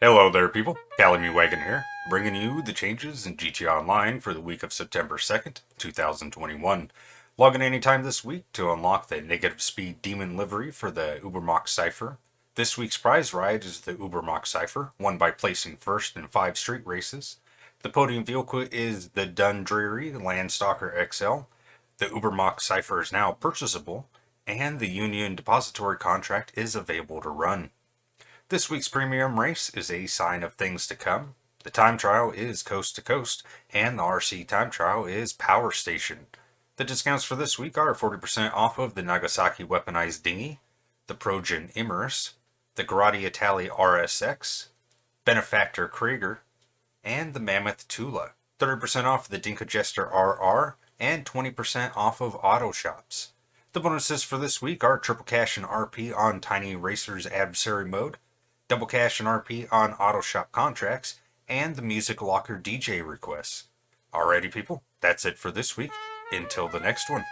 Hello there, people. Calamy Wagon here, bringing you the changes in GTA Online for the week of September 2nd, 2021. Log in anytime this week to unlock the negative speed demon livery for the Ubermacht Cypher. This week's prize ride is the Ubermacht Cypher, won by placing first in five street races. The podium vehicle is the Dundreary Landstalker XL. The Ubermacht Cypher is now purchasable, and the Union Depository contract is available to run. This week's premium race is a sign of things to come. The time trial is coast to coast, and the RC time trial is power station. The discounts for this week are 40% off of the Nagasaki weaponized dinghy, the Progen Emerus, the Grotti Itali RSX, Benefactor Krieger, and the Mammoth Tula. 30% off the Dinka Jester RR, and 20% off of auto shops. The bonuses for this week are triple cash and RP on Tiny Racer's adversary mode, double cash and RP on auto shop contracts, and the Music Locker DJ requests. Alrighty people, that's it for this week. Until the next one.